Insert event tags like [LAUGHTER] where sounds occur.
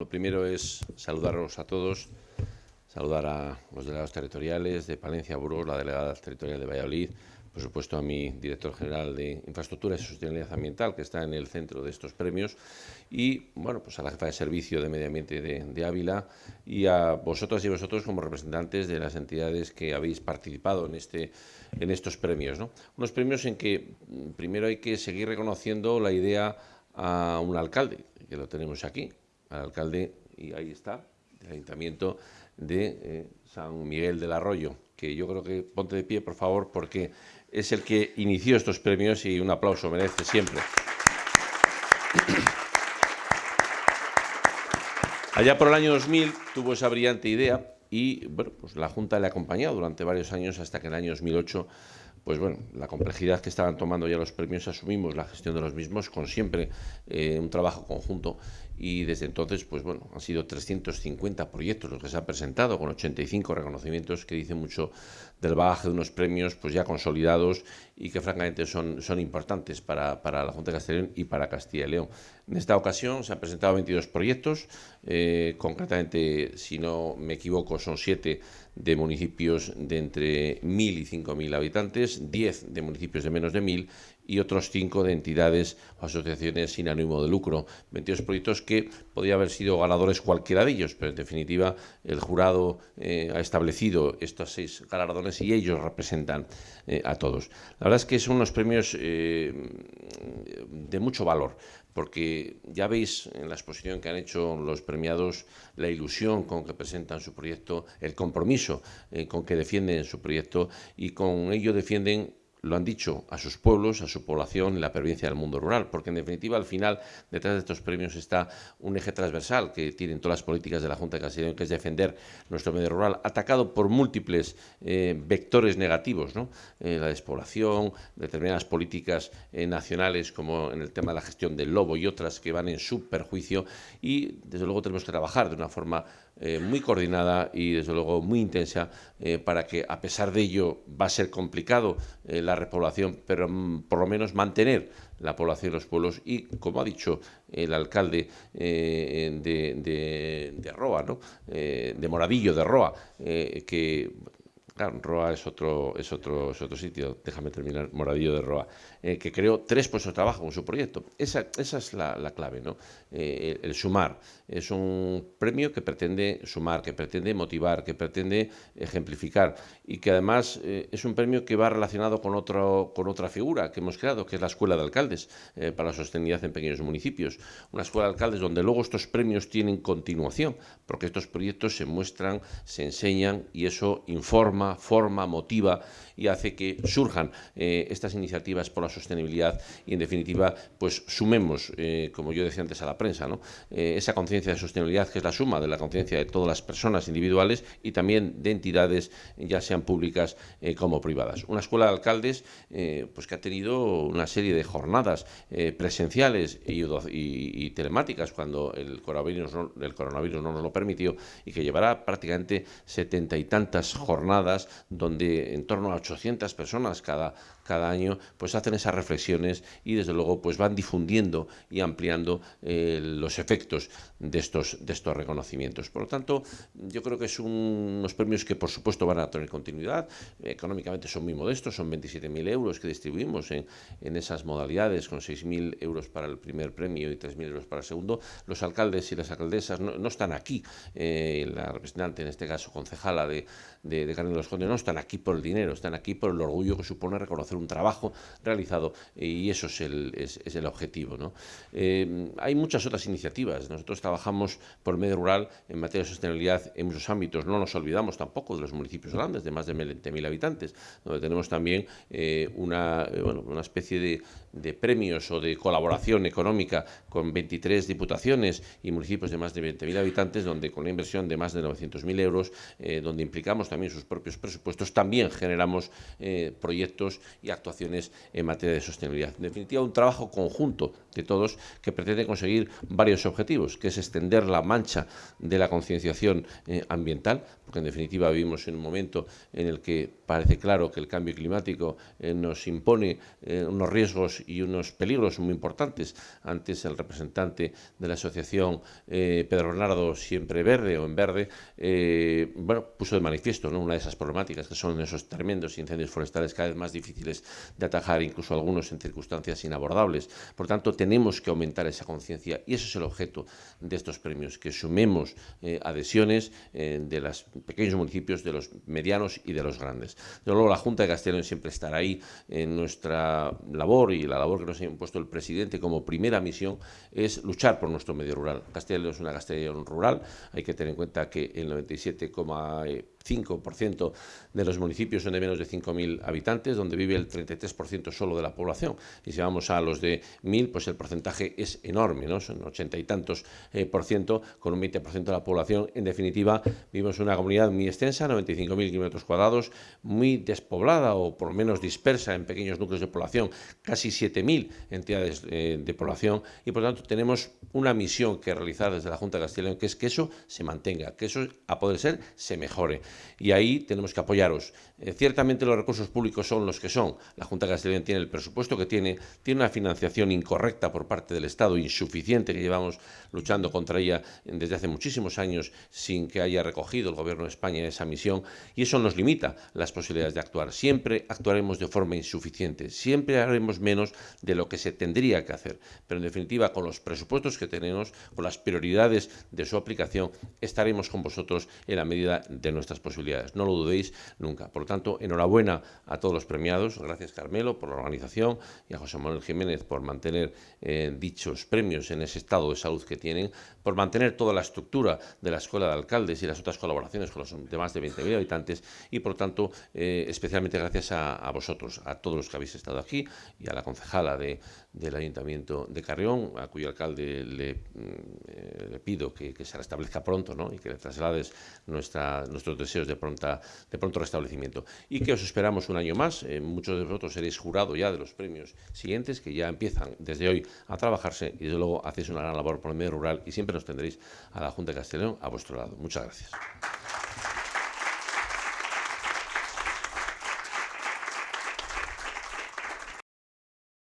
Lo primero es saludaros a todos, saludar a los delegados territoriales de Palencia, Burgos, la delegada territorial de Valladolid, por supuesto a mi director general de Infraestructuras y Sostenibilidad Ambiental, que está en el centro de estos premios, y bueno, pues a la jefa de servicio de Medio Ambiente de, Ávila y a vosotras y vosotros como representantes de las entidades que habéis participado en, este, en estos premios. ¿no? Unos premios en que primero hay que seguir reconociendo la idea a un alcalde, que lo tenemos aquí, al alcalde, y ahí está, del Ayuntamiento de eh, San Miguel del Arroyo, que yo creo que ponte de pie, por favor, porque es el que inició estos premios y un aplauso merece siempre. [CLEARS THROAT] Allá por el año 2000 tuvo esa brillante idea y bueno, pues la Junta le ha acompañado durante varios años hasta que en el año 2008 pues bueno, la complejidad que estaban tomando ya los premios, asumimos la gestión de los mismos con siempre eh, un trabajo conjunto y desde entonces, pues bueno, han sido 350 proyectos los que se han presentado con 85 reconocimientos que dicen mucho del bagaje de unos premios pues ya consolidados y que francamente son, son importantes para, para la Junta de Castellón y para Castilla y León. En esta ocasión se han presentado 22 proyectos, eh, concretamente, si no me equivoco, son 7 de municipios de entre 1.000 y 5.000 habitantes, 10 de municipios de menos de 1.000 y otros 5 de entidades o asociaciones sin ánimo de lucro. 22 proyectos que podía haber sido ganadores cualquiera de ellos, pero en definitiva el jurado eh, ha establecido estos seis galardones y ellos representan eh, a todos. La verdad es que son unos premios eh, de mucho valor, porque ya veis en la exposición que han hecho los premiados la ilusión con que presentan su proyecto, el compromiso con que defienden su proyecto y con ello defienden lo han dicho a sus pueblos, a su población y la pervivencia del mundo rural, porque en definitiva al final detrás de estos premios está un eje transversal que tienen todas las políticas de la Junta de Castilla que es defender nuestro medio rural, atacado por múltiples eh, vectores negativos, ¿no? Eh, la despoblación, determinadas políticas eh, nacionales como en el tema de la gestión del lobo y otras que van en su perjuicio y desde luego tenemos que trabajar de una forma muy coordinada y desde luego muy intensa para que a pesar de ello va a ser complicado la repoblación, pero mm, por lo menos mantener la población de los pueblos y, como ha dicho el alcalde eh, de, de, Roa, ¿no? Eh, de Moradillo de Roa, eh, que Claro, Roa es otro, es otro, es otro sitio, déjame terminar, Moradillo de Roa, eh, que creó tres puestos de trabajo en su proyecto. Esa, esa es la, clave, ¿no? Eh, el, sumar. Es un premio que pretende sumar, que pretende motivar, que pretende ejemplificar y que además eh, es un premio que va relacionado con, otro, con otra figura que hemos creado, que es la Escuela de Alcaldes para la Sostenibilidad en Pequeños Municipios. Una Escuela de Alcaldes donde luego estos premios tienen continuación, porque estos proyectos se muestran, se enseñan y eso informa forma, motiva y hace que surjan eh, estas iniciativas por la sostenibilidad y, en definitiva, pues sumemos, eh, como yo decía antes a la prensa, ¿no? Eh, esa conciencia de sostenibilidad que es la suma de la conciencia de todas las personas individuales y también de entidades, ya sean públicas como privadas. Una escuela de alcaldes pues que ha tenido una serie de jornadas presenciales y, telemáticas cuando el coronavirus, el coronavirus no nos lo permitió y que llevará prácticamente setenta y tantas jornadas donde en torno a 800 personas cada, cada año pues hacen esas reflexiones y desde luego pues van difundiendo y ampliando eh, los efectos de estos, de estos reconocimientos. Por lo tanto, yo creo que son unos premios que por supuesto van a tener continuidad, económicamente son muy modestos, son 27.000 euros que distribuimos en, en esas modalidades con 6.000 euros para el primer premio y 3.000 euros para el segundo. Los alcaldes y las alcaldesas no, están aquí, eh, la representante en este caso concejala de, de, de de los Condes no están aquí por el dinero, están aquí por el orgullo que supone reconocer un trabajo realizado y eso es el, es, el objetivo. ¿no? Eh, hay muchas otras iniciativas. Nosotros trabajamos por medio rural en materia de sostenibilidad en muchos ámbitos. No nos olvidamos tampoco de los municipios grandes, de más de 20.000 habitantes, donde tenemos también eh, una, eh, bueno, una especie de, de premios o de colaboración económica con 23 diputaciones y municipios de más de 20.000 habitantes, donde con una inversión de más de 900.000 euros, donde implicamos también sus propios presupuestos también generamos eh, proyectos y actuaciones en materia de sostenibilidad. En definitiva, un trabajo conjunto de todos que pretende conseguir varios objetivos, que es extender la mancha de la concienciación eh, ambiental, porque en definitiva vivimos en un momento en el que parece claro que el cambio climático eh, nos impone unos riesgos y unos peligros muy importantes. Antes el representante de la asociación Pedro Bernardo Siempre Verde o en Verde, bueno, puso de manifiesto ¿no? una de esas problemáticas que son esos tremendos incendios forestales cada vez más difíciles de atajar, incluso algunos en circunstancias inabordables. Por tanto, tenemos que aumentar esa conciencia y ese es el objeto de estos premios, que sumemos eh, adhesiones eh, de los pequeños municipios, de los medianos y de los grandes. De luego, la Junta de Castellón siempre estará ahí en nuestra labor y la labor que nos ha impuesto el presidente como primera misión es luchar por nuestro medio rural. Castellón es una Castellón rural, hay que tener en cuenta que el 97, 5% de los municipios son de menos de 5.000 habitantes, donde vive el 33% solo de la población. Y si vamos a los de 1.000, pues el porcentaje es enorme, ¿no? son 80 y tantos eh, por ciento, con un 20% de la población. En definitiva, vivimos una comunidad muy extensa, 95.000 kilómetros cuadrados, muy despoblada o por lo menos dispersa en pequeños núcleos de población, casi 7.000 entidades eh, de población y por tanto tenemos una misión que realizar desde la Junta de Castilla y León, que es que eso se mantenga, que eso a poder ser se mejore y ahí tenemos que apoyaros. Eh, ciertamente los recursos públicos son los que son. La Junta de Castilla tiene el presupuesto que tiene, tiene una financiación incorrecta por parte del Estado, insuficiente, que llevamos luchando contra ella desde hace muchísimos años sin que haya recogido el Gobierno de España esa misión y eso nos limita las posibilidades de actuar. Siempre actuaremos de forma insuficiente, siempre haremos menos de lo que se tendría que hacer, pero en definitiva con los presupuestos que tenemos, con las prioridades de su aplicación, estaremos con vosotros en la medida de nuestras posibilidades. No lo dudéis nunca. Por lo tanto, enhorabuena a todos los premiados. Gracias, Carmelo, por la organización y a José Manuel Jiménez por mantener eh, dichos premios en ese estado de salud que tienen, por mantener toda la estructura de la Escuela de Alcaldes y las otras colaboraciones con los demás de 20.000 habitantes y, por tanto, eh, especialmente gracias a, vosotros, a todos los que habéis estado aquí y a la concejala de, del Ayuntamiento de Carrión, a cuyo alcalde le, mm, eh, pido que, se restablezca pronto ¿no? y que le traslades nuestra, nuestros deseos de, pronta, de pronto restablecimiento. Y que os esperamos un año más. Eh, muchos de vosotros seréis jurado ya de los premios siguientes, que ya empiezan desde hoy a trabajarse y desde luego hacéis una gran labor por el medio rural y siempre nos tendréis a la Junta de Castellón a vuestro lado. Muchas gracias.